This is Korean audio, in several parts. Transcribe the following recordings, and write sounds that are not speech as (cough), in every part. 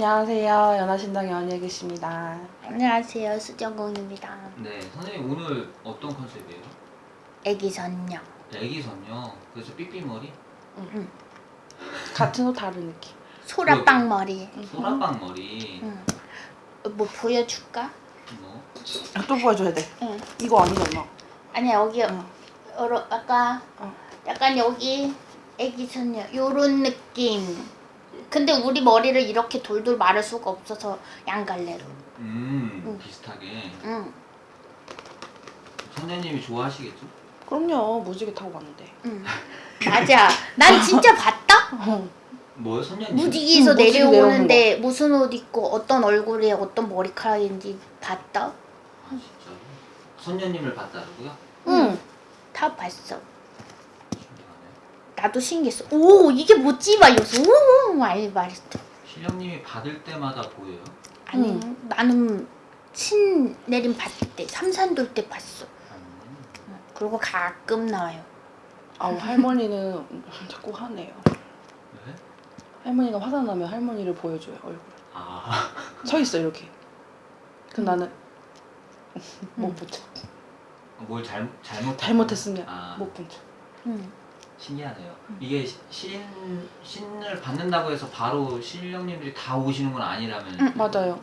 안녕하세요. 연하신당 연예계십니다. 안녕하세요 수정공입니다 네, 선생님 오늘 어떤 컨셉이에요? 애기 선녀 애기 선녀. 그래서 삐삐머리, 응. 같은 옷 다른 느낌. 소라빵 머리 소라빵 머리, 응. 뭐 보여줄까? 뭐 아, 또 보여줘야 돼. 응. 이거 아니잖아. 아니 여기 응. 여러 약간 어. 약간 여기 애기 선녀 요런 느낌 근데 우리 머리를 이렇게 돌돌 마를 수가 없어서 양갈래로 음, 응. 비슷하게. 응. 선녀님이 좋아하시겠죠? 그럼요. 무지개 타고 갔는데. 응. 맞아 난 진짜 봤다 어. 뭐요, 선녀님? 무지개에서 응, 내려오는데 무슨 옷 입고 어떤 얼굴에 어떤 머리카락인지 봤다 아, 진짜로? 선녀님을 봤다고요? 응. 다 봤어. 나도 신기했어. 오 이게 뭐지? 막 이러면서 오 말, 말했어. 신령님이 받을 때마다 보여요? 아니 응. 나는 신 내림 봤을 때 삼산돌 때 봤어. 음, 응. 그리고 가끔 나와요. 아우 할머니는 자꾸 하네요. 네? 할머니가 화장나면 할머니를 보여줘요 얼굴. 아, 서 있어 이렇게. 그 응. 나는 못 응. 붙여. 뭘 잘, 잘못 잘못했으면 아, 못 붙여. 응. 신기하네요. 음. 이게 시- 신 신을 받는다고 해서 바로 신령님들이 다 오시는 건 아니라면 응, 맞아요.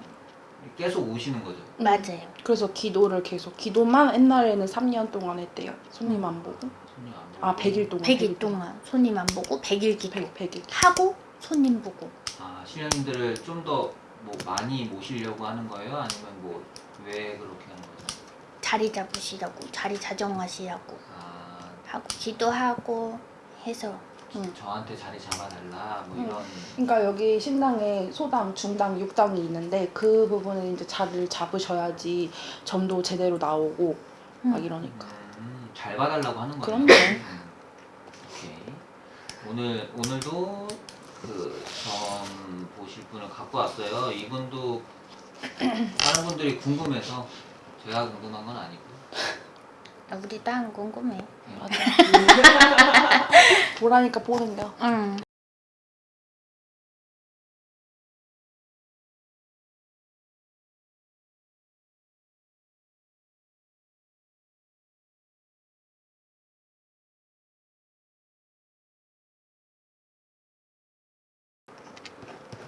계속 오시는 거죠. 맞아요. 그래서 기도를 계속 기도만 옛날에는 3년 동안 했대요. 손님 안 보고. 손님 안 보고. 아 100일 동안. 100일 동안 손님 안 보고 100일 기도 100, 100 일. 하고 손님 보고. 아 신령님들을 좀 더 뭐 많이 모시려고 하는 거예요? 아니면 뭐 왜 그렇게 하는 거죠? 자리 잡으시라고 자리 자정하시라고 아 하고 기도하고 해서 응. 저한테 자리 잡아달라 뭐 응. 이런 그러니까 여기 신당에 소당, 중당, 육당이 있는데 그 부분에 이제 자리를 잡으셔야지 점도 제대로 나오고 막 응. 이러니까. 음, 잘 봐달라고 하는 거예요. 그럼요. 음. 오케이. 오늘 오늘도 그점 보실 분을 갖고 왔어요. 이분도 (clears throat) 다른 분들이 궁금해서 제가 궁금한 건 아니고. 아, 우리 딸 궁금해. 맞아. (laughs) 보라니까 보는겨. 응.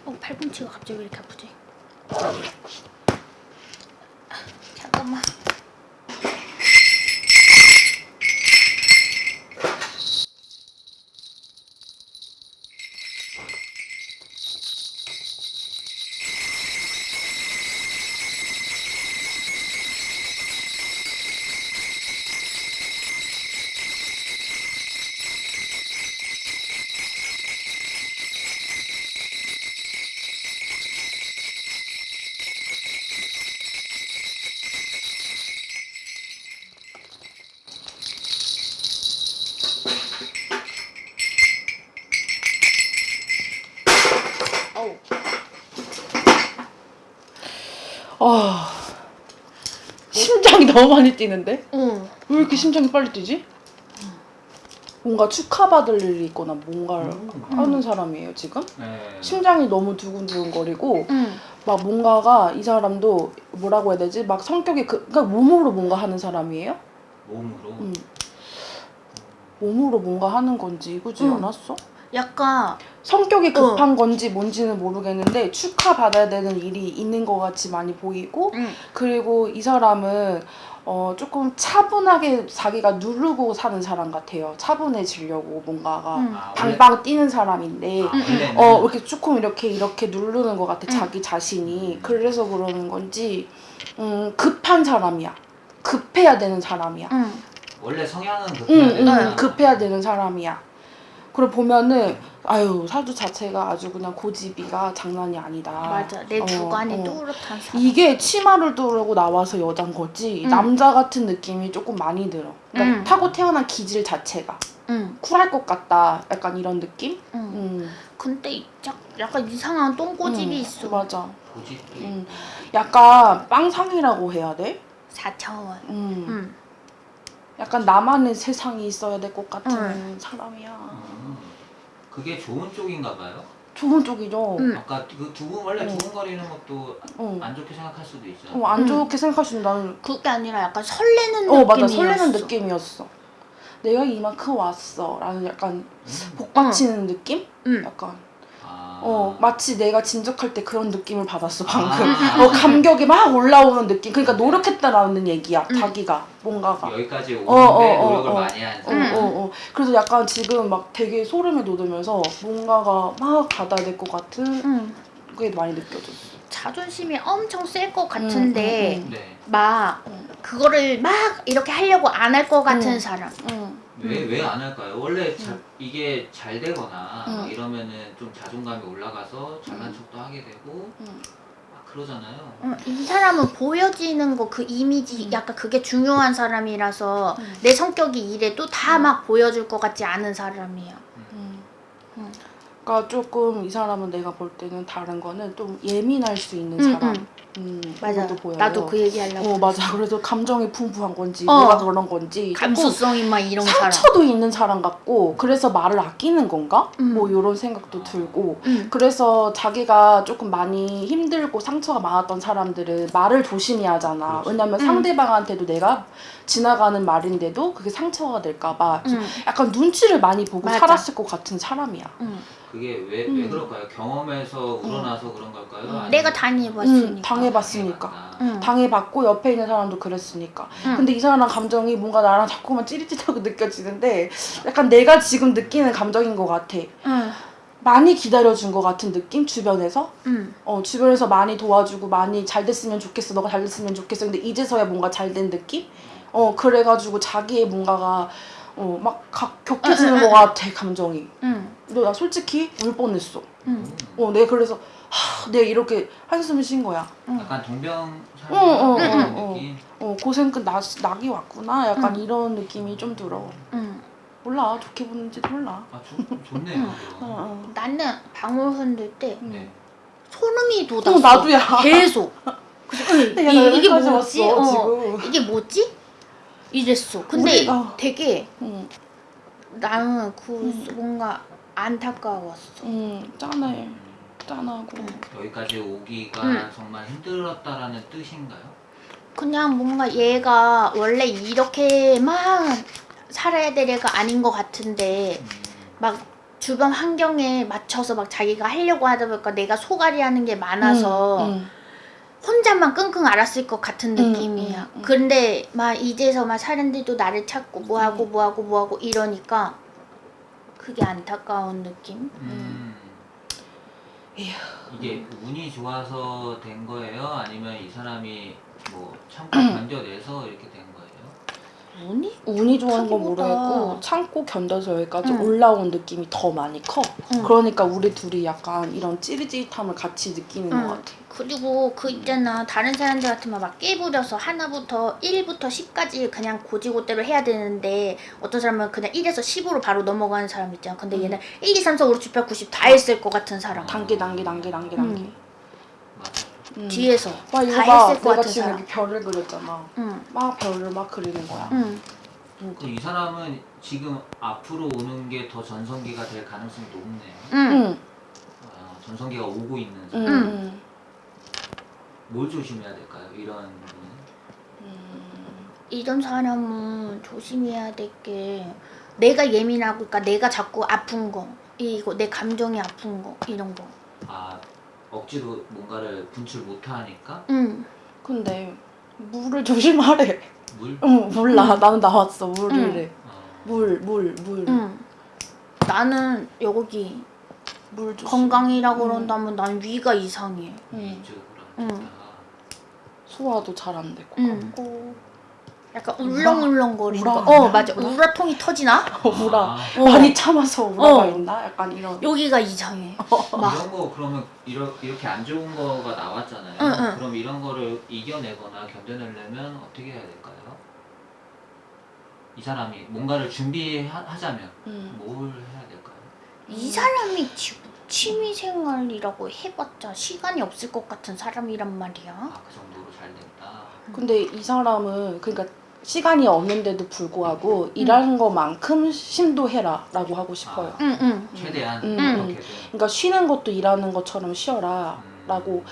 어, 팔꿈치가 갑자기 왜 이렇게 아프지? 너무 많이 뛰는데? 응. 왜 이렇게 심장이 빨리 뛰지? 뭔가 축하받을 일이 있거나 뭔가를 음. 하는 사람이에요 지금? 네. 심장이 너무 두근두근거리고 응. 막 뭔가가 이 사람도 뭐라고 해야 되지? 막 성격이 그, 그러니까 몸으로 뭔가 하는 사람이에요? 몸으로. 음. 몸으로 뭔가 하는 건지 그지 응. 않았어? 약간 성격이 급한 건지 뭔지는 모르겠는데 축하받아야 되는 일이 있는 것 같이 많이 보이고 응. 그리고 이 사람은 어 조금 차분하게 자기가 누르고 사는 사람 같아요. 차분해지려고 뭔가가 응. 아, 원래, 방방 뛰는 사람인데 아, 원래는 어 이렇게 조금 이렇게 이렇게 누르는 것 같아 응. 자기 자신이 그래서 그러는 건지 음 급한 사람이야. 급해야 되는 사람이야. 응. 원래 성향은 응, 급해야 응, 되나? 급해야 되는 사람이야. 그리고 보면은 아유 사주 자체가 아주 그냥 고집이가 장난이 아니다. 맞아. 내 어, 주관이 어. 뚜렷한 사람. 이게 치마를 두르고 나와서 여잔 거지 응. 남자 같은 느낌이 조금 많이 들어. 그러니까 응. 타고 태어난 기질 자체가 응. 쿨할 것 같다. 약간 이런 느낌? 응. 음, 근데 약- 약간 이상한 똥꼬집이 음, 있어. 맞아. 고집도 음. 약간 빵상이라고 해야 돼? 4차원. 음. 응. 약간 나만의 세상이 있어야 될 것 같은 응. 사람이야. 음. 그게 좋은 쪽인가 봐요. 좋은 쪽이죠. 음. 아까 그 두근 원래 어. 두근거리는 것도 어. 안 좋게 생각할 수도 있죠. 어, 안 음. 좋게 생각할 수 있는 나는 그게 아니라 약간 설레는 어 맞아 느낌이었어. 설레는 느낌이었어. 내가 이만큼 왔어라는 약간 음. 복받치는 느낌? 응. 약간 아. 어 마치 내가 진적할 때 그런 느낌을 받았어 방금. 아. 어 감격이 막 올라오는 느낌. 그러니까 노력했다라는 얘기야. 음. 자기가 뭔가가. 여기까지 오는데 어, 어, 어, 노력을 어. 많이 한 어. 음. 어, 어. 그래서 약간 지금 막 되게 소름이 돋으면서 뭔가가 막 받아야 될것 같은 응. 게 많이 느껴졌어. 자존심이 엄청 셀 것 같은데 음, 음, 네. 막 음. 그거를 막 이렇게 하려고 안 할 것 같은 음. 사람. 응. 왜왜 안 할까요? 원래 자, 음. 이게 잘 되거나 음. 막 이러면은 좀 자존감이 올라가서 잘난 음. 척도 하게 되고 응. 막 그러잖아요. 어, 이 사람은 보여지는 거 그 이미지 음. 약간 그게 중요한 사람이라서 음. 내 성격이 이래도 다 음. 막 보여줄 것 같지 않은 사람이야. 음. 음. 그러니까 조금 이 사람은 내가 볼 때는 다른 거는 좀 예민할 수 있는 응, 사람. 응. 음, 맞아. 보여요. 나도 그 얘기 하려고. 어 맞아. 그래서 감정이 풍부한 건지 어. 뭐가 그런 건지 감수성이 막 이런 사람. 상처도 있는 사람 같고 그래서 말을 아끼는 건가? 음. 뭐 이런 생각도 들고 응. 그래서 자기가 조금 많이 힘들고 상처가 많았던 사람들은 말을 조심히 하잖아. 왜냐면 음. 상대방한테도 내가 지나가는 말인데도 그게 상처가 될까봐 응. 약간 눈치를 많이 보고 맞아. 살았을 것 같은 사람이야. 응. 그게 왜왜 음. 그럴까요? 경험에서 우러나서 그런 걸까요? 응. 아니면 내가 당해봤으니까. 음, 당해봤으니까. 응. 당해봤고 옆에 있는 사람도 그랬으니까. 응. 근데 이 사람 감정이 뭔가 나랑 자꾸만 찌릿찌릿하고 (laughs) 느껴지는데 약간 내가 지금 느끼는 감정인 것 같아. 응. 많이 기다려준 것 같은 느낌 주변에서 응. 어 주변에서 많이 도와주고 많이 잘 됐으면 좋겠어 너가 잘 됐으면 좋겠어 근데 이제서야 뭔가 잘 된 느낌 어 그래가지고 자기의 뭔가가 어막 격해지는 것 같아 감정이 응. 너나 솔직히 울 뻔했어 응. 어 내가 그래서 하 내가 이렇게 한숨을 쉰 거야 약간 동병 어, 어, 그런 어, 어. 느낌. 어 고생 끝 나, 낙이 왔구나 약간 응. 이런 느낌이 좀 들어 응. 몰라 좋게 보는지도 몰라 아 좋, 좋네요. 응. 어. 어. 나는 방울 흔 들 때 음. 네. 소름이 돋았어. 어 나도야 계속. (laughs) 그래서 응, 내가 이, 이게 여기까지 뭐지? 왔어, 어, 지금. 이게 뭐지? 이랬어. 근데 우리- 어. 되게 응, 나는 그 음. 뭔가 안타까웠어. 응 짠해 음, 짠하고 여기까지 오기가 음. 정말 힘들었다라는 뜻인가요? 그냥 뭔가 얘가 원래 이렇게만 살아야 될 애가 아닌 것 같은데 음, 막 주변 환경에 맞춰서 막 자기가 하려고 하다 보니까 내가 소갈이 하는 게 많아서 응, 응. 혼자만 끙끙 앓았을 것 같은 음, 느낌이야. 음, 음. 근데 막 이제서 막 사람들도 나를 찾고 뭐하고 뭐하고 뭐하고 이러니까 그게 안타까운 느낌? 음. 이게 운이 좋아서 된 거예요? 아니면 이 사람이 뭐 (clears throat) 참고 견뎌내서 이렇게 된 거예요? 운이? 운이 좋은 건. 모르겠고 참고 견뎌서 여기까지 응. 올라온 느낌이 더 많이 커. 응. 그러니까 우리 둘이 약간 이런 찌릿찌릿함을 같이 느끼는 응. 것 같아. 그리고 그 있잖아 다른 사람들 같으면 막 깨부려서 하나부터 1부터 10까지 그냥 고지고대로 해야 되는데 어떤 사람은 그냥 1에서 10으로 바로 넘어가는 사람 있잖아 근데 음. 얘는 1, 2, 3, 4, 5, 6, 7, 8, 90 다 했을 것 같은 사람 단계 단계 단계 단계 단계. 응. 뒤에서 와 이거 다 봐. 했을 것 같은 지금 사람 여기 별을 그렸잖아. 응. 막 별을 막 그리는 거야. 응. 그럼 이 사람은 지금 앞으로 오는 게 더 전성기가 될 가능성이 높네요. 응. 응. 아, 전성기가 오고 있는 응. 사람. 응. 뭘 조심해야 될까요? 이런 분은? 음. 이런 사람은 조심해야 될 게 내가 예민하고 그러니까 내가 자꾸 아픈 거 이거 내 감정이 아픈 거 이런 거 아 억지로 뭔가를 분출 못하니까 응. 근데 물을 조심하래. 물? 응 몰라. 나는 나왔어. 어, 물물 물. 응. 나는 여기 물 조심. 건강이라고 응. 그런다면 난 위가 이상해. 응. 이쪽으로 응. 소화도 잘 안 되고. 응. 약간? 울렁울렁거리는 거. 우라? 어 맞아. 우라? 우라통이 터지나? 어, 우라. 아, 어. 많이 참아서 우라가 어. 있나? 약간 이런. 여기가 이상해. (laughs) 막. 이런 거 그러면 이러, 이렇게 안 좋은 거가 나왔잖아요. 응, 응. 그럼 이런 거를 이겨내거나 견뎌내려면 어떻게 해야 될까요? 이 사람이 뭔가를 준비하자면 음. 뭘 해야 될까요? 이 사람이 지금 취미 생활이라고 해봤자 시간이 없을 것 같은 사람이란 말이야. 아 그 정도로 잘 됐다. 근데 이 사람은 그러니까 시간이 없는데도 불구하고 일하는 것만큼 심도 해라 라고 하고 싶어요. 아. 응, 응. 최대한 음. 어떻게든 그러니까 쉬는 것도 일하는 것처럼 쉬어라 라고 음.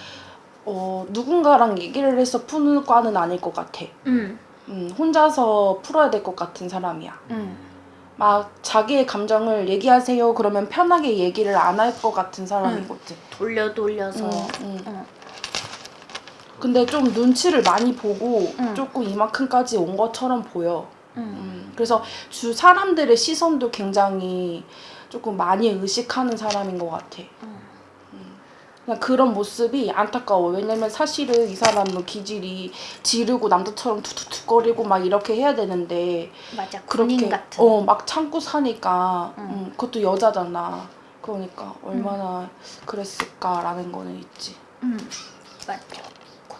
어, 누군가랑 얘기를 해서 푸는 과는 아닐 것 같아. 응, 음, 혼자서 풀어야 될 것 같은 사람이야. 응. 막 자기의 감정을 얘기하세요 그러면 편하게 얘기를 안 할 것 같은 사람이거든. 돌려 돌려서. 음, 음. 응. 근데 좀 눈치를 많이 보고 응. 조금 이만큼까지 온 것처럼 보여. 응. 음, 그래서 주 사람들의 시선도 굉장히 조금 많이 의식하는 사람인 것 같아. 응. 그냥 그런 모습이 안타까워. 왜냐면 사실은 이 사람은 기질이 지르고 남자처럼 툭툭툭거리고 막 이렇게 해야 되는데 맞아. 그렇게 군인 같은. 어막 참고 사니까 응. 음, 그것도 여자잖아. 그러니까 얼마나 그랬을까라는 거는 있지. 응. 맞아.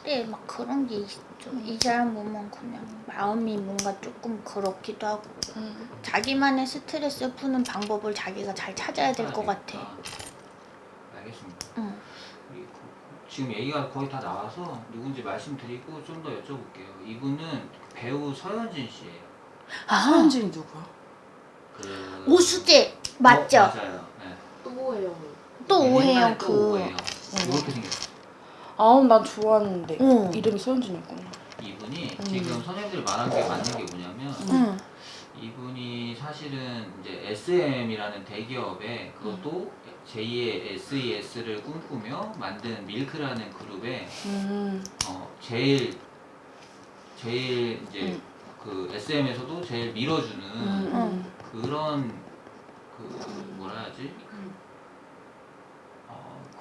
그래, 막 그런 게 있어. 이 사람 보면 그냥 마음이 뭔가 조금 그렇기도 하고 자기만의 스트레스 푸는 방법을 자기가 잘 찾아야 될것 같아. 아, 알겠습니다. 응. 그- 지금 얘기가 거의 다 나와서 누군지 말씀드리고 좀 더 여쭤볼게요. 이분은 배우 서현진 씨예요. 아, 서현진이 누구야? 그 오수재 맞죠? 어, 맞아요. 네. 또 뭐예요? 또 오해영 또그 오해영. 이렇게 생겼어. 아, 난 좋아하는데 응. 이름이 서현진이었구나. 이분이 음. 지금 선생님들이 말한 게 맞는 게 뭐냐면 응. 이분이 사실은 이제 SM이라는 대기업에 그것도 제2의 SES를 꿈꾸며 만든 밀크라는 그룹에 음, 어 제일 제일 이제 음. 그 SM에서도 제일 밀어주는 음, 음. 그런 그 뭐라 해야지 어,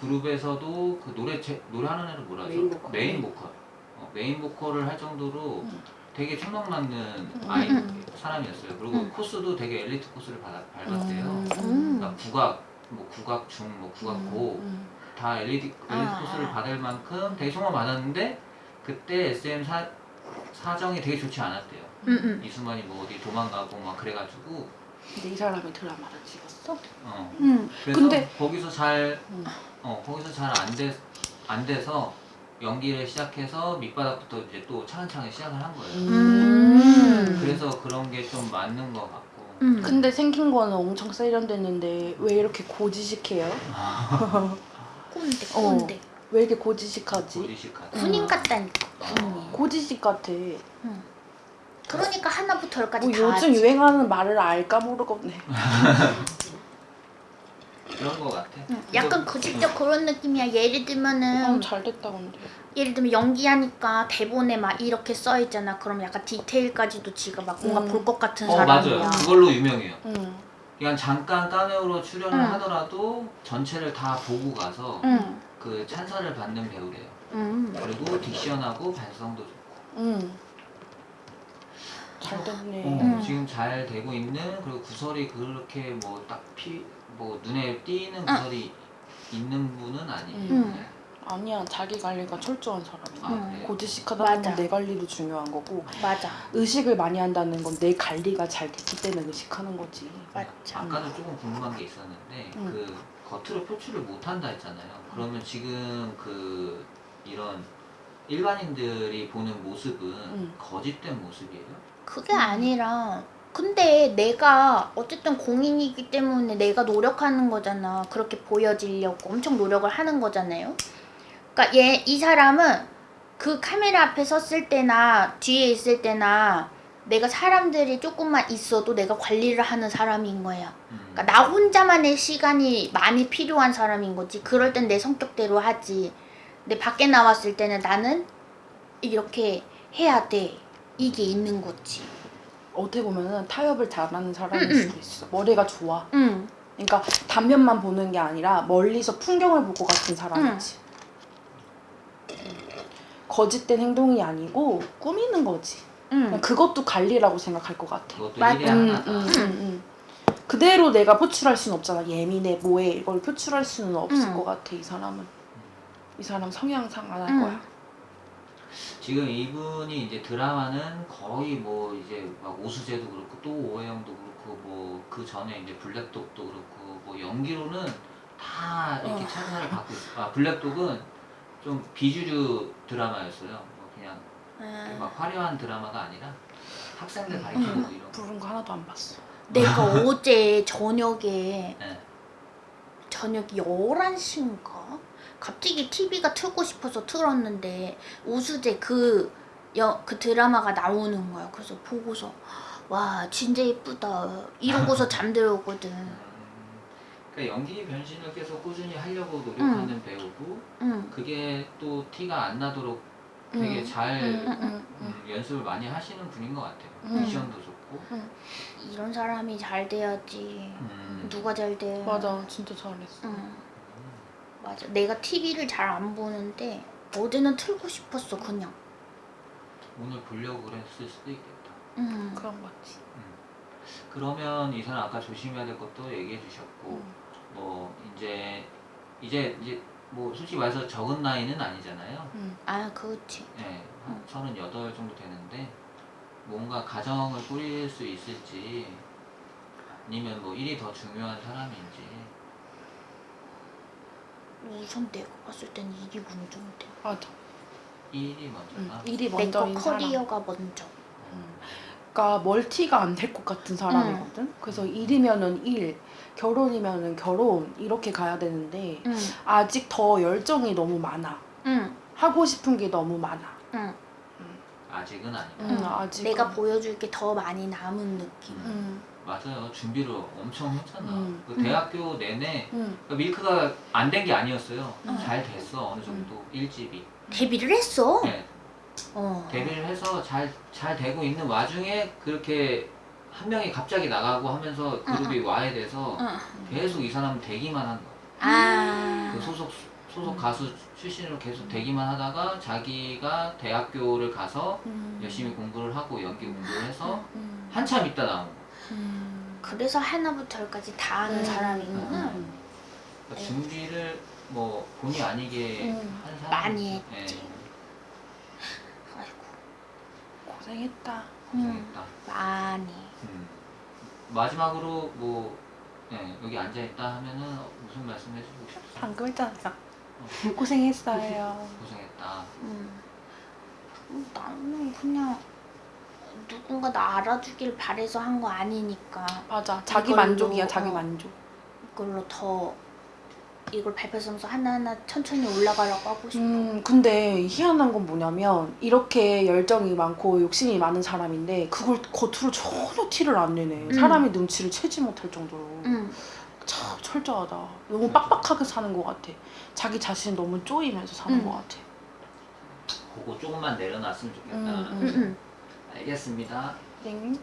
그룹에서도 그 노래 제, 노래하는 애를 뭐라 하죠 메인 보컬. 메인 보컬 어, 메인 보컬을 할 정도로 음. 되게 아이 음. (laughs) 사람이었어요 그리고 음. 코스도 되게 엘리트 코스를 밟, 밟았대요. 그러니까 국악 뭐 국악 중 뭐 국악 고 음, 다 엘리트, 엘리트 아, 코스를 아. 받을 만큼 되게 총을 받았는데 그때 SM 사, 사정이 되게 좋지 않았대요. 이수만이 뭐 어디 도망가고 막 그래가지고 근데 이 사람이 드라마를 찍었어? 어 응. 그래서 근데- 거기서 잘 음. 어 거기서 잘 안 돼 안 돼서 연기를 시작해서 밑바닥부터 이제 또 차근차근 시작을 한 거예요. 음. 그래서 그런 게 좀 맞는 것 같고. 응. 근데 생긴 거는 엄청 세련됐는데 왜 이렇게 고지식해요? (laughs) 꼰대, 어. 꼰대. 왜 이렇게 고지식하지? 고지식한. 군인 같다니까. 어. 군인. 고지식 같아. 그러니까 하나부터 열까지 뭐 다 요즘 알지. 유행하는 말을 알까 모르겠네. (laughs) 그런 것 같아. 응. 약간 구직적 그런 느낌이야. 예를 들면은 어, 잘 됐다 근데. 예를 들면 연기하니까 대본에 막 이렇게 써 있잖아. 그럼 약간 디테일까지도 지가 막 뭔가 음. 볼것 같은 어 사람이야. 맞아요. 그걸로 유명해요. 응. 그냥 잠깐 카메오로 출연을 응. 하더라도 전체를 다 보고 가서 응. 그 찬사를 받는 배우래요. 응. 그리고 딕션하고 발성도 좋고. 응. 잘 됐네. 어, 음. 지금 잘 되고 있는 그리고 구설이 그렇게 뭐 딱 피 뭐 눈에 띄는 구설이 있는 분은 아니에요. 음. 네. 아니야 자기 관리가 철저한 사람이야. 아, 음. 그래요? 고지식하다는 맞아. 내 관리도 중요한 거고 맞아. 의식을 많이 한다는 건 내 관리가 잘 됐기 때문에 의식하는 거지. 맞아. 아까도 조금 궁금한 게 있었는데 음. 그 겉으로 표출을 못 한다 했잖아요. 그러면 지금 그 이런 일반인들이 보는 모습은 음. 거짓된 모습이에요? 그게 아니라 근데 내가 어쨌든 공인이기 때문에 내가 노력하는 거잖아. 그렇게 보여지려고 엄청 노력을 하는 거잖아요. 그러니까 얘 이 사람은 그 카메라 앞에 섰을 때나 뒤에 있을 때나 내가 사람들이 조금만 있어도 내가 관리를 하는 사람인 거야. 음. 그러니까 나 혼자만의 시간이 많이 필요한 사람인 거지. 그럴 땐 내 성격대로 하지. 근데 밖에 나왔을 때는 나는 이렇게 해야 돼. 이게 있는 거지. 어떻게 보면은 타협을 잘하는 사람일 음, 음. 수도 있어. 머리가 좋아. 응. 그러니까 단면만 보는 게 아니라 멀리서 풍경을 볼것 같은 사람이지. 거짓된 행동이 아니고 꾸미는 거지. 응. 그냥 그것도 관리라고 생각할 것 같아. 그것도 음, 하나다. 음, 음, 음. 그대로 내가 표출할 수는 없잖아. 예민해, 뭐해 이걸 표출할 수는 없을 음. 것 같아. 이 사람은. 이 사람 성향상 안할 음. 거야. 지금 이분이 이제 드라마는 거의 뭐 이제 막 오수재도 그렇고 또 오해영도 그렇고 뭐 그 전에 이제 블랙독도 그렇고 뭐 연기로는 다 이렇게 어. 찬사를 받고 있어. 아 블랙독은 좀 비주류 드라마였어요. 뭐 그냥 아, 막 화려한 드라마가 아니라 학생들 가르치는 거 이런 거. 부른 거 하나도 안 봤어. 내가 어제 저녁에 네. 저녁 11시인가? 갑자기 TV가 틀고 싶어서 틀었는데 우수재 그, 여, 그 드라마가 나오는 거야. 그래서 보고서 와 진짜 예쁘다 이러고서 (laughs) 잠들었거든. 음, 그러니까 연기 변신을 계속 꾸준히 하려고 노력하는 배우고 응. 그게 또 티가 안 나도록 되게 음. 잘 음, 연습을 많이 하시는 분인 것 같아요. 음. 미션도 좋고. 이런 사람이 잘 돼야지. 음. 누가 잘 돼? 맞아, 진짜 잘했어. 응. 맞아. 내가 TV를 잘 안 보는데 어제는 틀고 싶었어 그냥. 오늘 보려고 그랬을 수도 있겠다. 응. 그런 거 같지. 음. 그러면 이 사람 아까 조심해야 될 것도 얘기해 주셨고 음. 뭐 이제 이제 이제 뭐 솔직히 말해서 적은 나이는 아니잖아요. 음. 아 그렇지. 네, 한38 정도 되는데 뭔가 가정을 꾸릴 수 있을지 아니면 뭐 일이 더 중요한 사람인지 우선 내가 봤을 땐 일이 먼저인데. 맞아. 일이 음. 먼저다. 일이 내거 먼저인 사람. 커리어가 먼저. 음. 그러니까 멀티가 안 될 것 같은 사람이거든. 그래서 일이면은 일, 결혼이면은 결혼 이렇게 가야 되는데 응. 아직 더 열정이 너무 많아. 응. 하고 싶은 게 너무 많아. 응. 아직은 아니다. 음. 아직 내가 보여줄 게 더 많이 남은 느낌. 음, 맞아요. 준비를 엄청 했잖아. 음. 그 대학교 내내 음, 그 밀크가 안 된 게 아니었어요. 음. 잘 됐어 어느 정도 일집이. 데뷔를 했어. 네, 어. 데뷔를 해서 잘 잘 되고 있는 와중에 그렇게 한 명이 갑자기 나가고 하면서 그룹이 와야 돼서 응. 계속 이 사람 되기만 한 거야. 아. 그 소속 소속 가수 출신으로 계속 되기만 하다가 자기가 대학교를 가서 음. 열심히 공부를 하고 연기 공부를 해서 음, 한참 있다 나온 거. 음. 그래서 하나부터 열까지 다 아는 음. 사람이구나. 음. 그러니까 준비를 뭐 본의 아니게 음. 한 사람 많이 했지. 아이고. 고생했다. 음. 고생했다. 많이. 음. 마지막으로 뭐 네, 여기 앉아 있다 하면은 무슨 말씀 해주고 싶어? 방금 했잖아. 고생했어요. 고생했다. 음. 음, 나는 그냥 누군가 나 알아주길 바래서 한 거 아니니까 맞아. 자기 이걸로, 만족이야. 자기 어. 만족. 이걸로 더 이걸 발표하면서 하나하나 천천히 올라가려고 하고 싶어. 음, 근데 희한한 건 뭐냐면 이렇게 열정이 많고 욕심이 많은 사람인데 그걸 겉으로 전혀 티를 안 내네. 음. 사람의 눈치를 채지 못할 정도로. 응. 참 철저하다. 너무 빡빡하게 사는 것 같아. 자기 자신 너무 쪼이면서 사는 음. 것 같아. 그거 조금만 내려놨으면 좋겠다. 음, 응, 응. 알겠습니다. 땡.